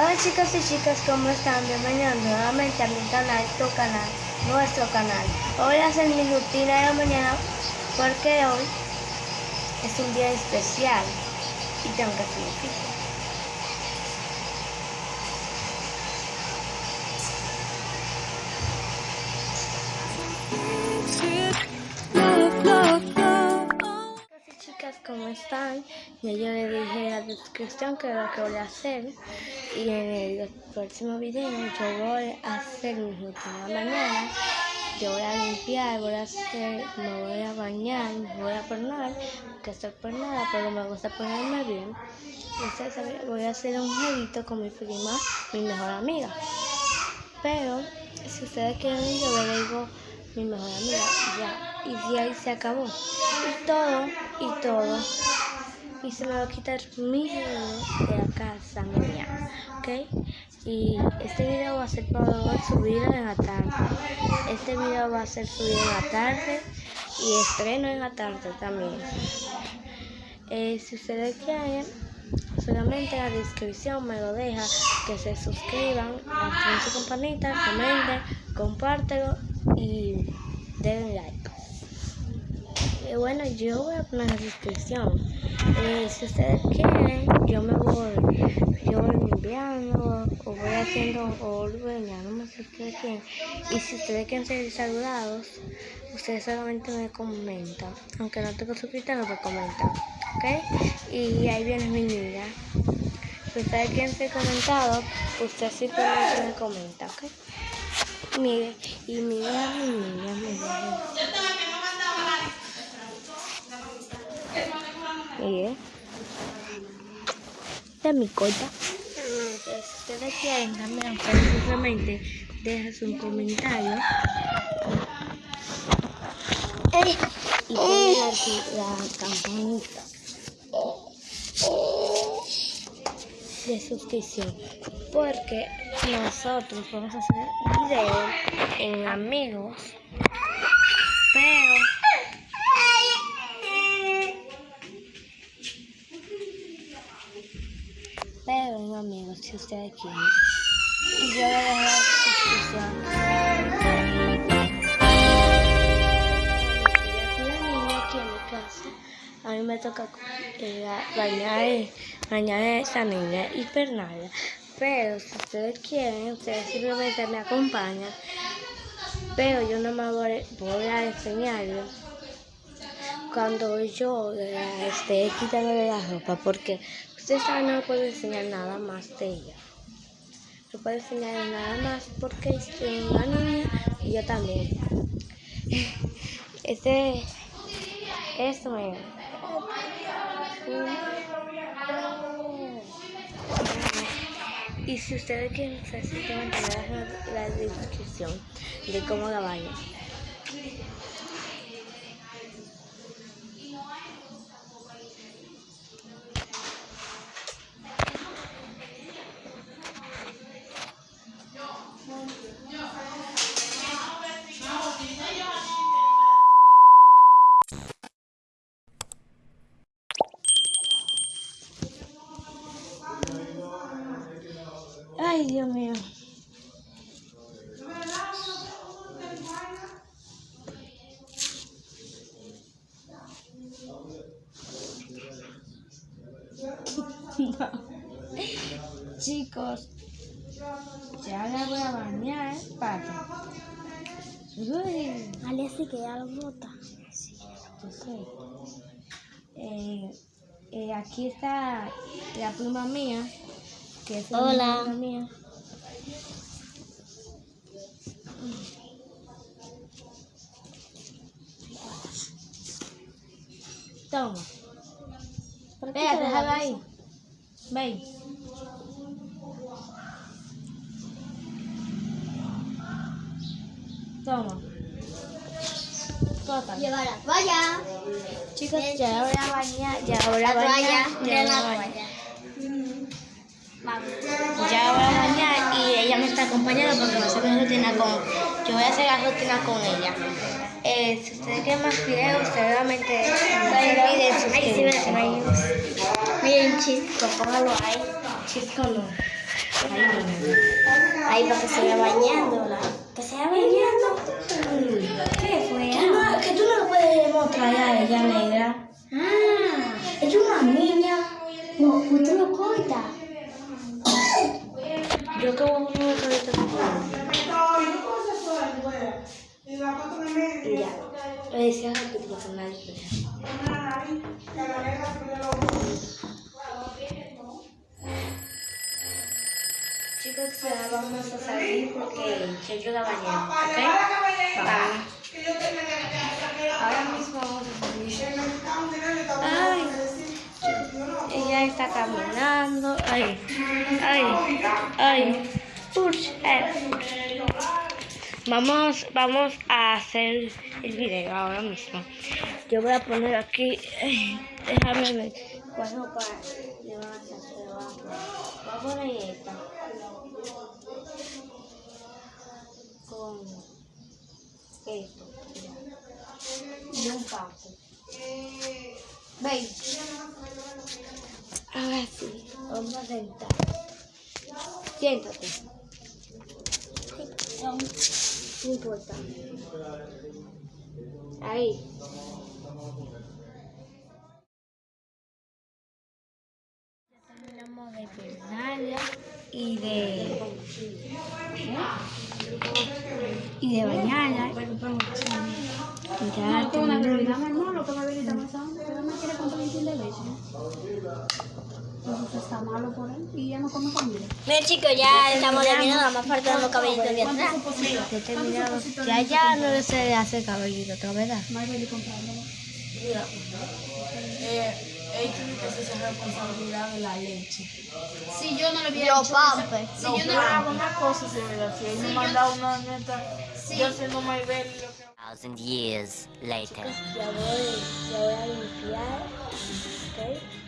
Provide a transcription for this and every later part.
Hola chicos y chicas, ¿cómo están? Bienvenidos nuevamente a mi canal, tu canal, nuestro canal. Hoy voy a mi rutina de mañana porque hoy es un día especial y tengo que hacer mi ¿cómo están? Ya yo les dije en la descripción que lo que voy a hacer y en el próximo video yo voy a hacer mi rutina mañana yo voy a limpiar, voy a hacer, me voy a bañar, me voy a poner, que estoy por nada, pero me gusta ponerme bien. Entonces voy a hacer un jueguito con mi prima, mi mejor amiga. Pero si ustedes quieren, yo le digo mi mejor amiga, ya. Y de ahí se acabó. Y todo, y todo. Y se me va a quitar mi de la casa mía, ¿ok? Y este video va a ser para subir en la tarde. Este video va a ser subido en la tarde y estreno en la tarde también. Eh, si ustedes quieren, solamente la descripción me lo deja, que se suscriban, activen su campanita, comenten, compártelo y denle like. Y bueno, yo voy a poner la descripción. Eh, si ustedes quieren, yo me voy, yo voy limpiando o voy haciendo o no me sé ustedes quieren. Y si ustedes quieren ser saludados, ustedes solamente me comentan. Aunque no tengo suscrito, no me comentan. ¿Ok? Y ahí viene mi niña. Si ustedes quieren ser comentados, ustedes simplemente me comentan. ¿Ok? Mire, y mira mi niña, mira. Mire. Esta es mi coita. Si ustedes quieren también, simplemente dejas un comentario. Y ponen aquí la campanita de suscripción. Porque nosotros vamos a hacer video en amigos, pero amigos si ustedes quieren. Y yo le dejo la descripción. aquí en mi casa. A mí me toca eh, bañar, bañar a esa niña y pernada. Pero si ustedes quieren, ustedes simplemente me acompañan. Pero yo no me voy, a enseñarles cuando yo esté quitándole la ropa. Porque saben, no puedo enseñar nada más de ella. No puedo enseñar nada más porque es una niña y yo también. Este, esto me... Y si ustedes quieren saber la, la descripción de cómo la bañan. Ay, Dios mío. Chicos, ya la voy a bañar, para. Uy. Que ya lo bota. Sí, yo sé. Eh, eh, aquí está la pluma mía. Hola. Toma. Vea, déjalo ahí. Ven. Toma. Toca. Lleva la toalla. Chicos, ya voy a bañar. Ya voy a bañar. Ya la toalla. Acompañando porque voy a hacer rutina con, yo voy a hacer la rutina con ella. Eh, si ustedes quieren más videos, seguramente no se olviden suscribirse. Miren, chisco, póngalo ahí. Chisco no. Ahí para que se vaya bañando. Que se vaya bañando. ¿Qué fue? Que, no, que tú no lo puedes mostrar a ella, negra. Ah, Es una niña. No, tú lo cortas. yo que Te pasa nada especial. Chicos, ya vamos a salir porque yo quiero la bañera, ¿ok? Vamos. Ahora mismo vamos a salir. Ay, ella está caminando. Ay, ay, ay. Push, eh, push. Vamos, vamos a hacer el video ahora mismo. Yo voy a poner aquí, déjame ver ropa le van a hacer. van a poner. Esta. Con esto. Y un papo. ¿Veis? Ahora sí, vamos a sentar. Siéntate. No importa. Ahí. Ya terminamos de peinarla y de. Y de bañarla. Y ya terminamos. lo que va a venir está pasando, que no quiere comprar un kilo de leche. Entonces está malo por él y ya no come comida. Mira chicos, ya estamos terminando, nada más faltan los cabellitos de atrás. Ya terminado. Ya ya no se le hace cabellito otra vez. hay que. Él tiene que hacerse responsabilidad de la leche. Si yo no le hubiera pampe. Si No, yo no hago una cosa, si me si él me manda una neta, yo lo que thousand years later. Ya voy, ya voy a limpiar. ¿Ok?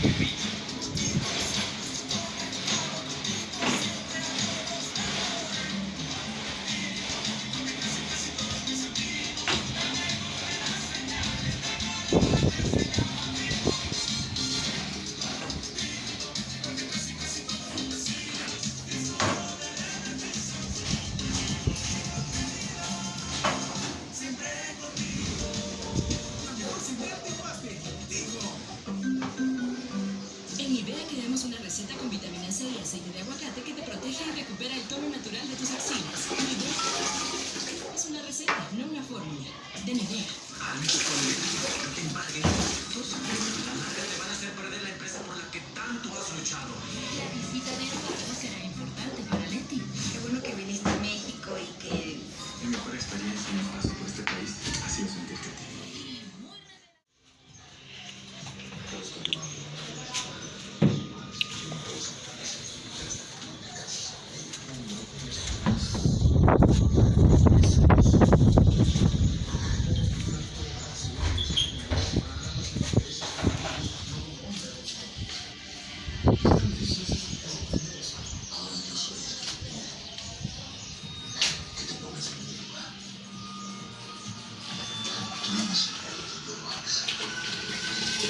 убить.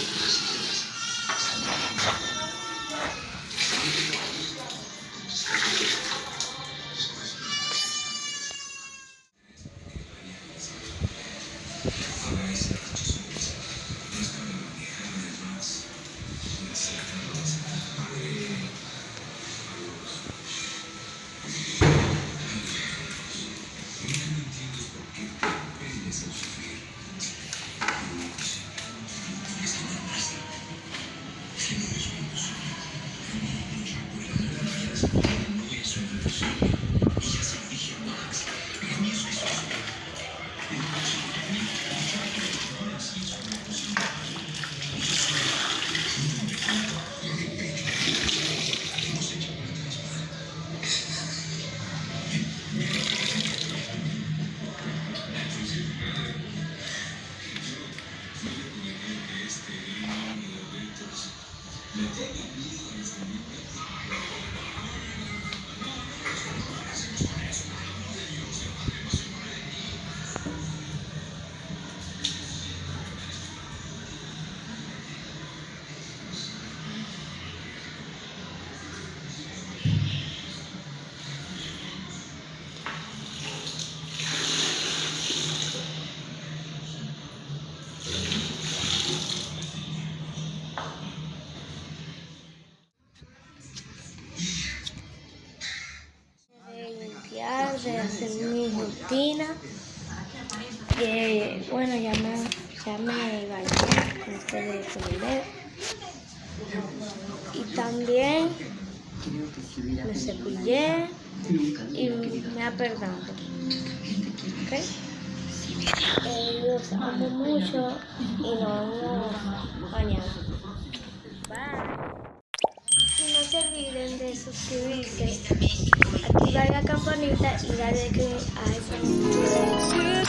Thank you. De hacer mi rutina. Que bueno, ya me, ya me bañé con ustedes dedo. Y también me cepillé y me aperdando. ¿Ok? Eh, los amo mucho y nos vamos mañana. Bye. se olviden de suscribirse, activar la campanita y darle click a esa notificación.